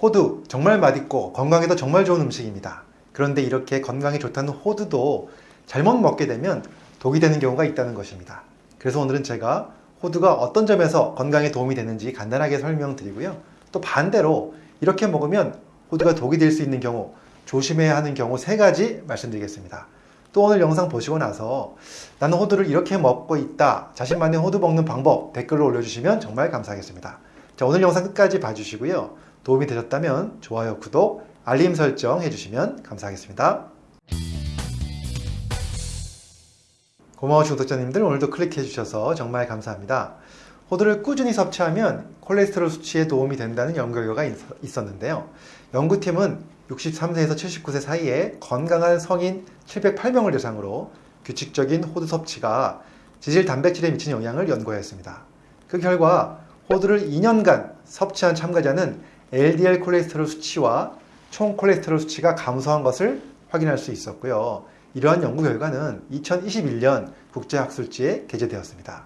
호두 정말 맛있고 건강에도 정말 좋은 음식입니다. 그런데 이렇게 건강에 좋다는 호두도 잘못 먹게 되면 독이 되는 경우가 있다는 것입니다. 그래서 오늘은 제가 호두가 어떤 점에서 건강에 도움이 되는지 간단하게 설명드리고요. 또 반대로 이렇게 먹으면 호두가 독이 될 수 있는 경우 조심해야 하는 경우 세 가지 말씀드리겠습니다. 또 오늘 영상 보시고 나서 나는 호두를 이렇게 먹고 있다. 자신만의 호두 먹는 방법 댓글로 올려주시면 정말 감사하겠습니다. 자, 오늘 영상 끝까지 봐주시고요. 도움이 되셨다면 좋아요, 구독, 알림 설정 해주시면 감사하겠습니다. 고마우신 구독자님들 오늘도 클릭해 주셔서 정말 감사합니다. 호두를 꾸준히 섭취하면 콜레스테롤 수치에 도움이 된다는 연구 결과가 있었는데요. 연구팀은 63세에서 79세 사이에 건강한 성인 708명을 대상으로 규칙적인 호두 섭취가 지질 단백질에 미치는 영향을 연구하였습니다. 그 결과 호두를 2년간 섭취한 참가자는 LDL 콜레스테롤 수치와 총 콜레스테롤 수치가 감소한 것을 확인할 수 있었고요. 이러한 연구 결과는 2021년 국제학술지에 게재되었습니다.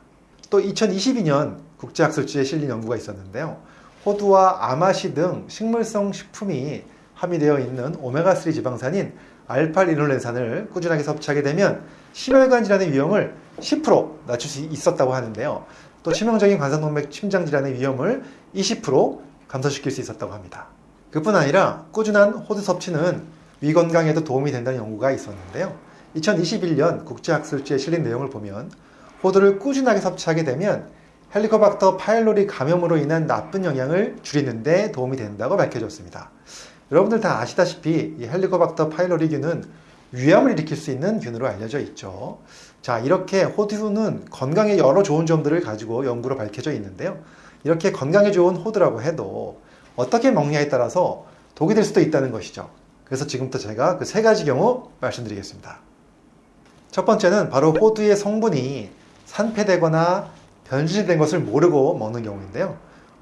또 2022년 국제학술지에 실린 연구가 있었는데요. 호두와 아마시 등 식물성 식품이 함유되어 있는 오메가3 지방산인 알파리놀렌산을 꾸준하게 섭취하게 되면 심혈관 질환의 위험을 10% 낮출 수 있었다고 하는데요. 또 치명적인 관상동맥 심장 질환의 위험을 20% 감소시킬 수 있었다고 합니다. 그뿐 아니라 꾸준한 호두 섭취는 위 건강에도 도움이 된다는 연구가 있었는데요. 2021년 국제학술지에 실린 내용을 보면 호두를 꾸준하게 섭취하게 되면 헬리코박터 파일로리 감염으로 인한 나쁜 영향을 줄이는데 도움이 된다고 밝혀졌습니다. 여러분들 다 아시다시피 이 헬리코박터 파일로리균은 위암을 일으킬 수 있는 균으로 알려져 있죠. 자, 이렇게 호두는 건강에 여러 좋은 점들을 가지고 연구로 밝혀져 있는데요. 이렇게 건강에 좋은 호두라고 해도 어떻게 먹냐에 따라서 독이 될 수도 있다는 것이죠. 그래서 지금부터 제가 그 세 가지 경우 말씀드리겠습니다. 첫 번째는 바로 호두의 성분이 산패되거나 변질된 것을 모르고 먹는 경우인데요.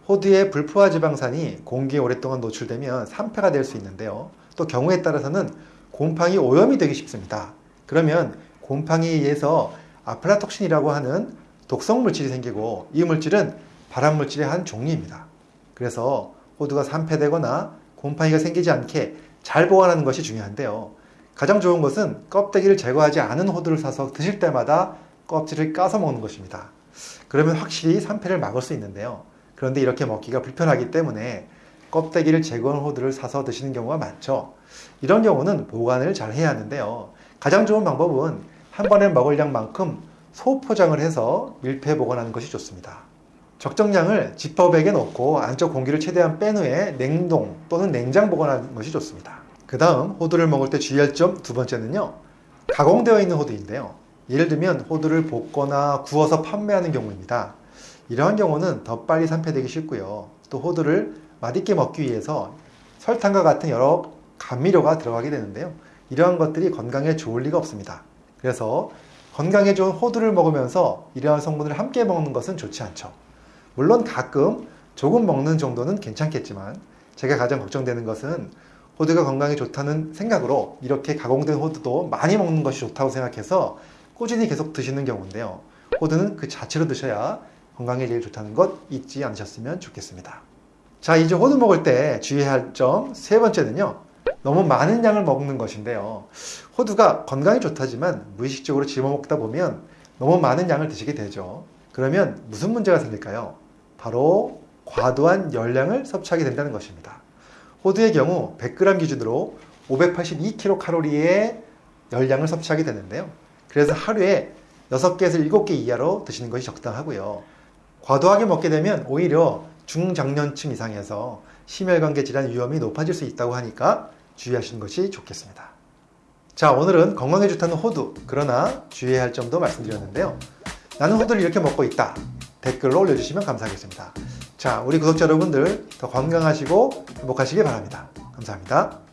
호두의 불포화 지방산이 공기에 오랫동안 노출되면 산패가 될 수 있는데요. 또 경우에 따라서는 곰팡이 오염이 되기 쉽습니다. 그러면 곰팡이에 의해서 아플라톡신이라고 하는 독성 물질이 생기고 이 물질은 발암 물질의 한 종류입니다. 그래서 호두가 산패되거나 곰팡이가 생기지 않게 잘 보관하는 것이 중요한데요. 가장 좋은 것은 껍데기를 제거하지 않은 호두를 사서 드실 때마다 껍질을 까서 먹는 것입니다. 그러면 확실히 산패를 막을 수 있는데요. 그런데 이렇게 먹기가 불편하기 때문에 껍데기를 제거한 호두를 사서 드시는 경우가 많죠. 이런 경우는 보관을 잘 해야 하는데요. 가장 좋은 방법은 한 번에 먹을 양만큼 소포장을 해서 밀폐 보관하는 것이 좋습니다. 적정량을 지퍼백에 넣고 안쪽 공기를 최대한 뺀 후에 냉동 또는 냉장 보관하는 것이 좋습니다. 그 다음 호두를 먹을 때 주의할 점 두 번째는요. 가공되어 있는 호두인데요. 예를 들면 호두를 볶거나 구워서 판매하는 경우입니다. 이러한 경우는 더 빨리 산패되기 쉽고요. 또 호두를 맛있게 먹기 위해서 설탕과 같은 여러 감미료가 들어가게 되는데요. 이러한 것들이 건강에 좋을 리가 없습니다. 그래서 건강에 좋은 호두를 먹으면서 이러한 성분을 함께 먹는 것은 좋지 않죠. 물론 가끔 조금 먹는 정도는 괜찮겠지만 제가 가장 걱정되는 것은 호두가 건강에 좋다는 생각으로 이렇게 가공된 호두도 많이 먹는 것이 좋다고 생각해서 꾸준히 계속 드시는 경우인데요. 호두는 그 자체로 드셔야 건강에 제일 좋다는 것 잊지 않으셨으면 좋겠습니다. 자, 이제 호두 먹을 때 주의해야 할 점 세 번째는요. 너무 많은 양을 먹는 것인데요. 호두가 건강에 좋다지만 무의식적으로 집어먹다 보면 너무 많은 양을 드시게 되죠. 그러면 무슨 문제가 생길까요? 바로 과도한 열량을 섭취하게 된다는 것입니다. 호두의 경우 100g 기준으로 582kcal의 열량을 섭취하게 되는데요. 그래서 하루에 6개에서 7개 이하로 드시는 것이 적당하고요. 과도하게 먹게 되면 오히려 중장년층 이상에서 심혈관계 질환 위험이 높아질 수 있다고 하니까 주의하시는 것이 좋겠습니다. 자, 오늘은 건강에 좋다는 호두, 그러나 주의해야 할 점도 말씀드렸는데요. 나는 호두를 이렇게 먹고 있다. 댓글로 올려주시면 감사하겠습니다. 자, 우리 구독자 여러분들 더 건강하시고 행복하시길 바랍니다. 감사합니다.